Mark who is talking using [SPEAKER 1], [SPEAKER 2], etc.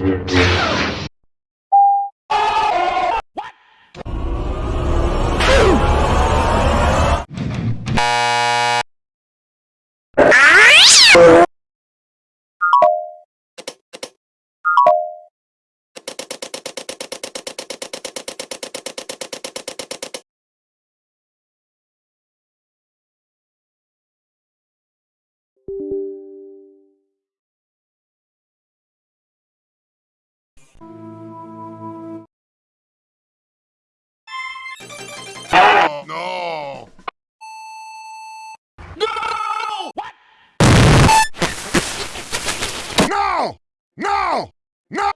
[SPEAKER 1] What? No! No! No! No!
[SPEAKER 2] No!